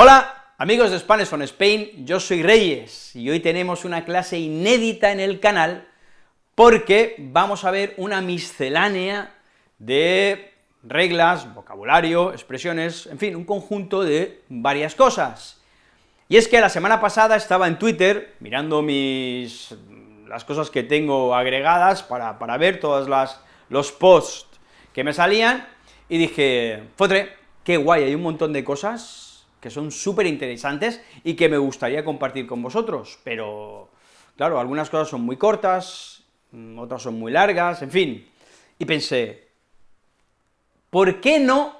Hola, amigos de Spanish on Spain, yo soy Reyes, y hoy tenemos una clase inédita en el canal, porque vamos a ver una miscelánea de reglas, vocabulario, expresiones, en fin, un conjunto de varias cosas. Y es que la semana pasada estaba en Twitter, mirando mis, las cosas que tengo agregadas para, para ver todos las, los posts que me salían, y dije, fotre, qué guay, hay un montón de cosas que son súper interesantes y que me gustaría compartir con vosotros, pero, claro, algunas cosas son muy cortas, mm, otras son muy largas, en fin, y pensé, ¿por qué no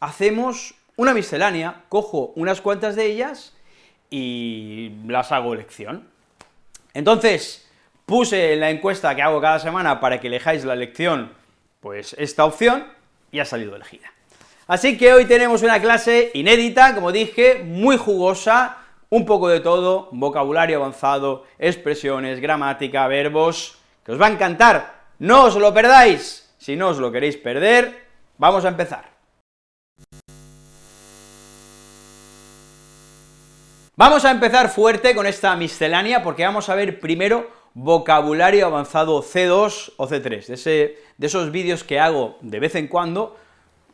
hacemos una miscelánea, cojo unas cuantas de ellas y las hago lección? Entonces, puse en la encuesta que hago cada semana para que elijáis la lección, pues esta opción, y ha salido elegida. Así que hoy tenemos una clase inédita, como dije, muy jugosa, un poco de todo, vocabulario avanzado, expresiones, gramática, verbos, que os va a encantar, no os lo perdáis, si no os lo queréis perder, vamos a empezar. Vamos a empezar fuerte con esta miscelánea, porque vamos a ver primero vocabulario avanzado C2 o C3, de, ese, de esos vídeos que hago de vez en cuando,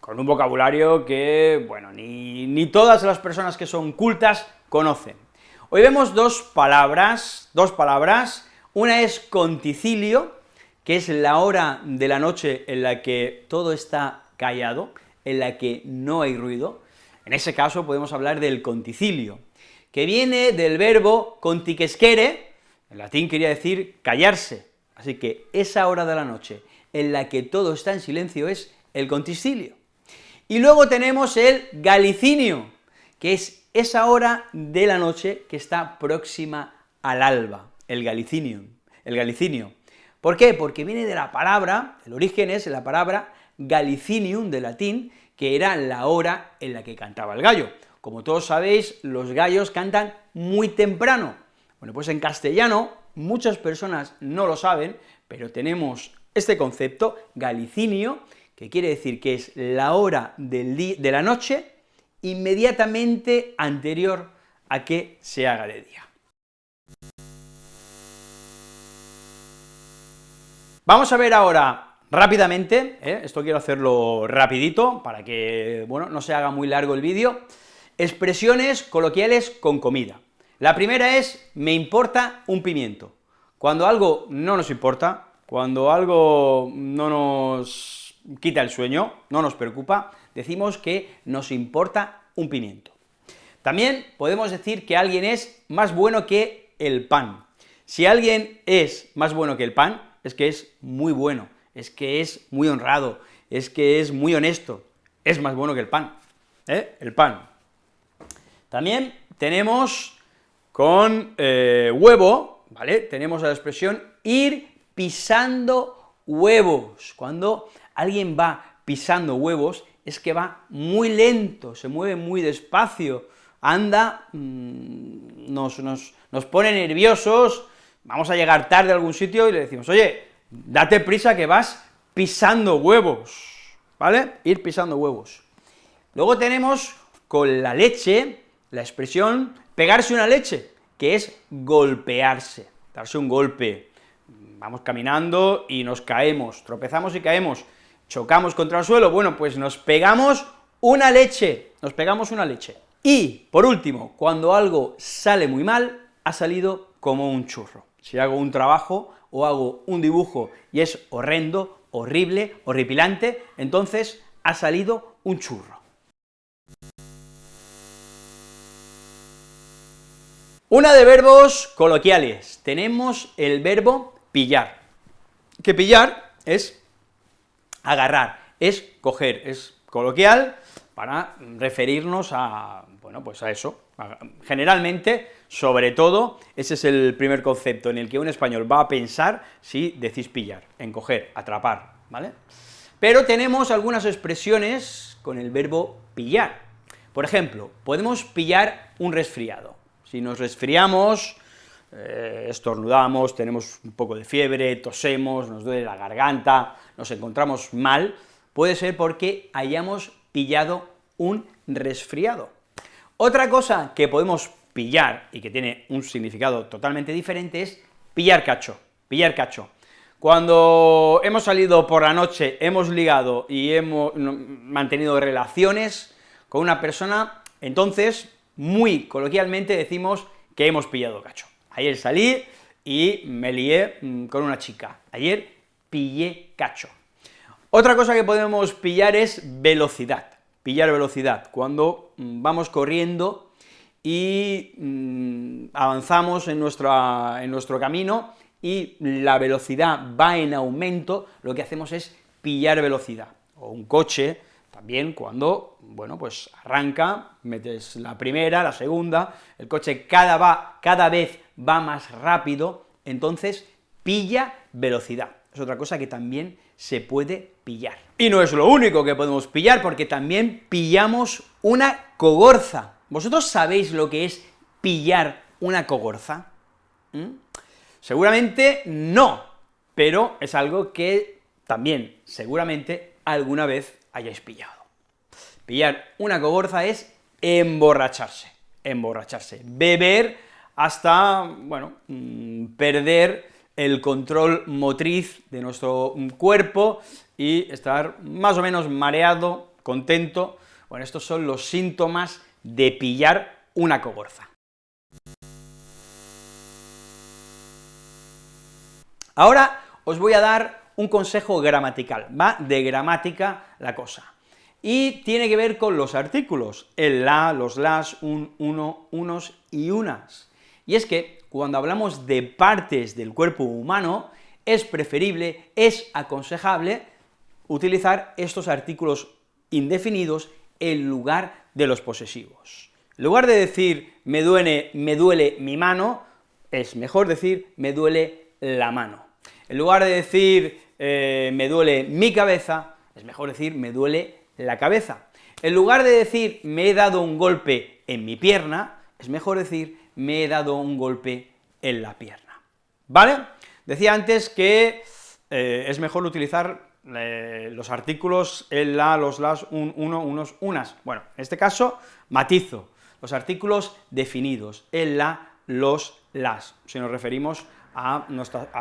con un vocabulario que, bueno, ni, ni todas las personas que son cultas conocen. Hoy vemos dos palabras, dos palabras, una es conticilio, que es la hora de la noche en la que todo está callado, en la que no hay ruido, en ese caso podemos hablar del conticilio, que viene del verbo contiquesquere, en latín quería decir callarse, así que esa hora de la noche en la que todo está en silencio es el conticilio. Y luego tenemos el galicinio, que es esa hora de la noche que está próxima al alba, el galicinio, el galicinio. ¿Por qué? Porque viene de la palabra, el origen es la palabra galicinium de latín, que era la hora en la que cantaba el gallo. Como todos sabéis, los gallos cantan muy temprano. Bueno, pues en castellano, muchas personas no lo saben, pero tenemos este concepto, galicinio, que quiere decir que es la hora de la noche inmediatamente anterior a que se haga de día. Vamos a ver ahora rápidamente, ¿eh? esto quiero hacerlo rapidito, para que, bueno, no se haga muy largo el vídeo, expresiones coloquiales con comida. La primera es, me importa un pimiento. Cuando algo no nos importa, cuando algo no nos quita el sueño, no nos preocupa, decimos que nos importa un pimiento. También podemos decir que alguien es más bueno que el pan. Si alguien es más bueno que el pan, es que es muy bueno, es que es muy honrado, es que es muy honesto, es más bueno que el pan, ¿eh? el pan. También tenemos con eh, huevo, ¿vale?, tenemos la expresión ir pisando huevos, cuando alguien va pisando huevos, es que va muy lento, se mueve muy despacio, anda, mm, nos, nos, pone nerviosos, vamos a llegar tarde a algún sitio y le decimos, oye, date prisa que vas pisando huevos, ¿vale? Ir pisando huevos. Luego tenemos con la leche, la expresión pegarse una leche, que es golpearse, darse un golpe. Vamos caminando y nos caemos, tropezamos y caemos, chocamos contra el suelo, bueno, pues nos pegamos una leche, nos pegamos una leche. Y, por último, cuando algo sale muy mal, ha salido como un churro. Si hago un trabajo o hago un dibujo y es horrendo, horrible, horripilante, entonces ha salido un churro. Una de verbos coloquiales. Tenemos el verbo pillar, que pillar es agarrar, es coger, es coloquial para referirnos a, bueno, pues a eso. Generalmente, sobre todo, ese es el primer concepto en el que un español va a pensar si decís pillar, en coger, atrapar, ¿vale? Pero tenemos algunas expresiones con el verbo pillar. Por ejemplo, podemos pillar un resfriado. Si nos resfriamos, eh, estornudamos, tenemos un poco de fiebre, tosemos, nos duele la garganta, nos encontramos mal, puede ser porque hayamos pillado un resfriado. Otra cosa que podemos pillar y que tiene un significado totalmente diferente es pillar cacho, pillar cacho. Cuando hemos salido por la noche, hemos ligado y hemos mantenido relaciones con una persona, entonces, muy coloquialmente decimos que hemos pillado cacho. Ayer salí y me lié mm, con una chica. Ayer pillé cacho. Otra cosa que podemos pillar es velocidad, pillar velocidad, cuando mm, vamos corriendo y mm, avanzamos en, en nuestro camino y la velocidad va en aumento, lo que hacemos es pillar velocidad. O un coche, también cuando, bueno, pues arranca, metes la primera, la segunda, el coche cada, va, cada vez va más rápido, entonces pilla velocidad. Es otra cosa que también se puede pillar. Y no es lo único que podemos pillar, porque también pillamos una cogorza. ¿Vosotros sabéis lo que es pillar una cogorza? ¿Mm? Seguramente no, pero es algo que también, seguramente, alguna vez hayáis pillado. Pillar una cogorza es emborracharse, emborracharse, beber hasta, bueno, mm, perder el control motriz de nuestro cuerpo y estar más o menos mareado, contento, bueno, estos son los síntomas de pillar una cogorza. Ahora os voy a dar un consejo gramatical, va de gramática la cosa, y tiene que ver con los artículos, el la, los las, un, uno, unos y unas. Y es que cuando hablamos de partes del cuerpo humano, es preferible, es aconsejable utilizar estos artículos indefinidos en lugar de los posesivos. En lugar de decir me duele, me duele mi mano, es mejor decir me duele la mano. En lugar de decir eh, me duele mi cabeza, es mejor decir me duele la cabeza. En lugar de decir me he dado un golpe en mi pierna, es mejor decir me he dado un golpe en la pierna. ¿Vale? Decía antes que eh, es mejor utilizar eh, los artículos el, la, los, las, un, uno, unos, unas. Bueno, en este caso, matizo, los artículos definidos, el, la, los, las, si nos referimos a,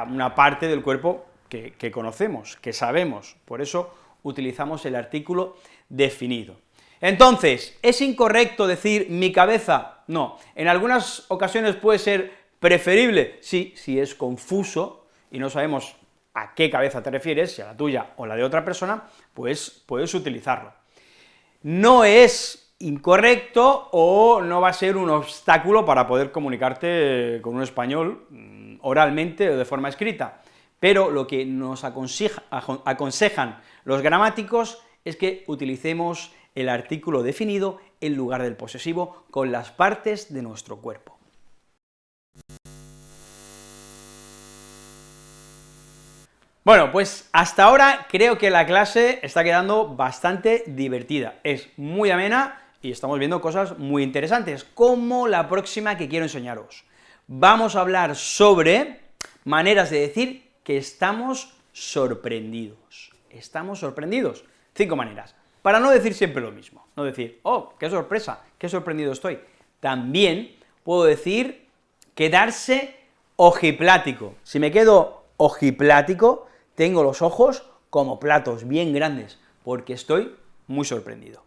una parte del cuerpo que, conocemos, que sabemos, por eso utilizamos el artículo definido. Entonces, ¿es incorrecto decir mi cabeza? No, en algunas ocasiones puede ser preferible, sí, si es confuso y no sabemos a qué cabeza te refieres, si a la tuya o la de otra persona, pues puedes utilizarlo. No es incorrecto o no va a ser un obstáculo para poder comunicarte con un español mm, oralmente o de forma escrita, pero lo que nos aconsejan los gramáticos es que utilicemos el artículo definido en lugar del posesivo con las partes de nuestro cuerpo. Bueno, pues hasta ahora creo que la clase está quedando bastante divertida, es muy amena y estamos viendo cosas muy interesantes, como la próxima que quiero enseñaros. Vamos a hablar sobre maneras de decir que estamos sorprendidos. Estamos sorprendidos. Cinco maneras. Para no decir siempre lo mismo, no decir, oh, qué sorpresa, qué sorprendido estoy. También puedo decir quedarse ojiplático. Si me quedo ojiplático, tengo los ojos como platos bien grandes, porque estoy muy sorprendido.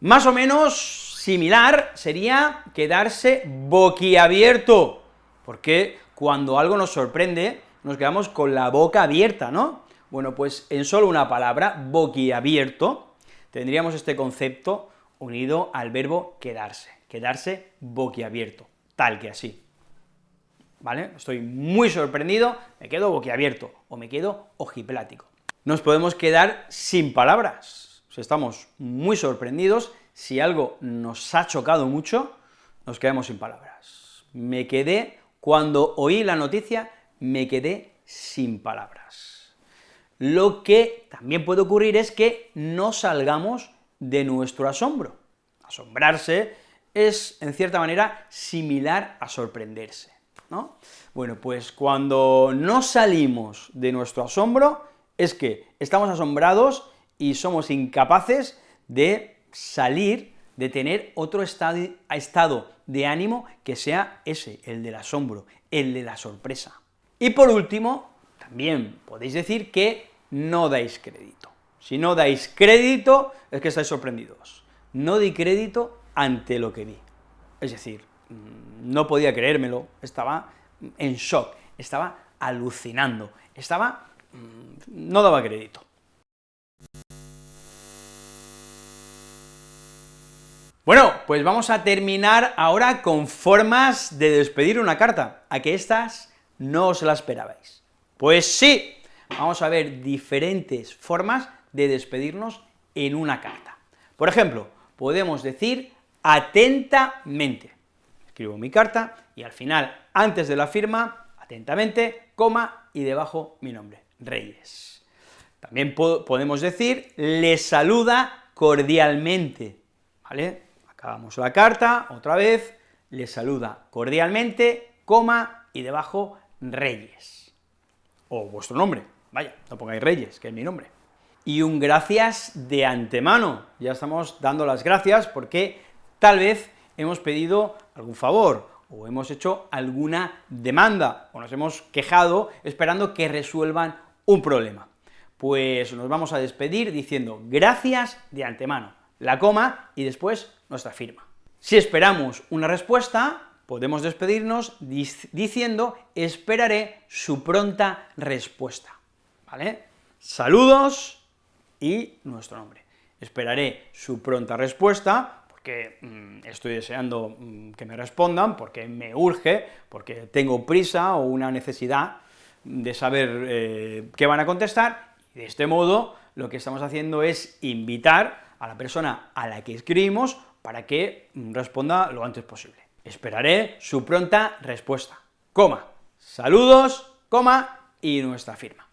Más o menos similar sería quedarse boquiabierto, porque cuando algo nos sorprende, nos quedamos con la boca abierta, ¿no? Bueno, pues en solo una palabra, boquiabierto, tendríamos este concepto unido al verbo quedarse, quedarse boquiabierto, tal que así. ¿Vale? Estoy muy sorprendido, me quedo boquiabierto, o me quedo ojiplático. Nos podemos quedar sin palabras, estamos muy sorprendidos, si algo nos ha chocado mucho, nos quedamos sin palabras. Me quedé, cuando oí la noticia, me quedé sin palabras. Lo que también puede ocurrir es que no salgamos de nuestro asombro. Asombrarse es, en cierta manera, similar a sorprenderse, ¿no? Bueno, pues cuando no salimos de nuestro asombro, es que estamos asombrados y somos incapaces de salir de tener otro estado de ánimo que sea ese, el del asombro, el de la sorpresa. Y por último, también podéis decir que no dais crédito. Si no dais crédito, es que estáis sorprendidos. No di crédito ante lo que vi. Es decir, mm, no podía creérmelo, estaba en shock, estaba alucinando, estaba... Mm, no daba crédito. Bueno, pues vamos a terminar ahora con formas de despedir una carta, a que estas no os la esperabais. Pues sí, vamos a ver diferentes formas de despedirnos en una carta. Por ejemplo, podemos decir atentamente. Escribo mi carta y al final, antes de la firma, atentamente, coma y debajo mi nombre, Reyes. También podemos decir, le saluda cordialmente, ¿vale? Acabamos la carta, otra vez, le saluda cordialmente, coma y debajo Reyes. O vuestro nombre, vaya, no pongáis Reyes, que es mi nombre. Y un gracias de antemano, ya estamos dando las gracias porque tal vez hemos pedido algún favor, o hemos hecho alguna demanda, o nos hemos quejado esperando que resuelvan un problema. Pues nos vamos a despedir diciendo gracias de antemano, la coma y después nuestra firma. Si esperamos una respuesta, podemos despedirnos diciendo esperaré su pronta respuesta, ¿vale? Saludos y nuestro nombre. Esperaré su pronta respuesta, porque mm, estoy deseando mm, que me respondan, porque me urge, porque tengo prisa o una necesidad de saber eh, qué van a contestar, de este modo lo que estamos haciendo es invitar a la persona a la que escribimos para que responda lo antes posible. Esperaré su pronta respuesta, coma, saludos, coma, y nuestra firma.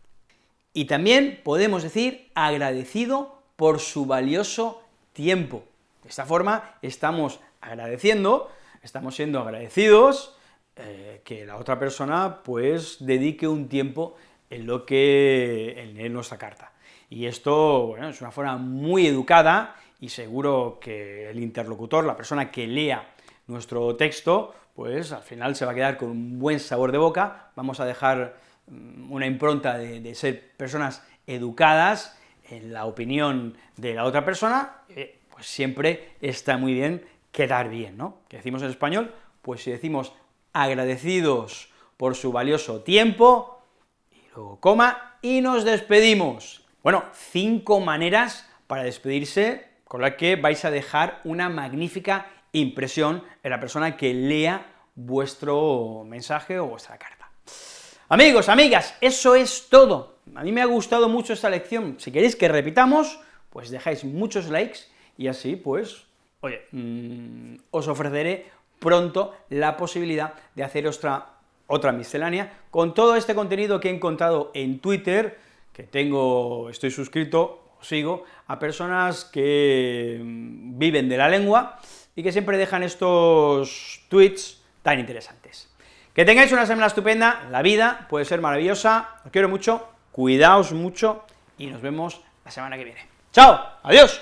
Y también podemos decir agradecido por su valioso tiempo. De esta forma estamos agradeciendo, estamos siendo agradecidos eh, que la otra persona pues dedique un tiempo en lo que en leer nuestra carta. Y esto, bueno, es una forma muy educada y seguro que el interlocutor, la persona que lea nuestro texto, pues al final se va a quedar con un buen sabor de boca, vamos a dejar mm, una impronta de, ser personas educadas en la opinión de la otra persona, eh, pues siempre está muy bien quedar bien, ¿no? ¿Qué decimos en español? Pues si decimos agradecidos por su valioso tiempo, y luego coma, y nos despedimos. Bueno, cinco maneras para despedirse con la que vais a dejar una magnífica impresión en la persona que lea vuestro mensaje o vuestra carta. Amigos, amigas, eso es todo. A mí me ha gustado mucho esta lección. Si queréis que repitamos, pues dejáis muchos likes y así, pues, oye, mm, os ofreceré pronto la posibilidad de hacer otra, otra miscelánea con todo este contenido que he encontrado en Twitter, que tengo, estoy suscrito, sigo, a personas que mm, viven de la lengua y que siempre dejan estos tweets tan interesantes. Que tengáis una semana estupenda, la vida puede ser maravillosa, os quiero mucho, cuidaos mucho y nos vemos la semana que viene. ¡Chao! ¡Adiós!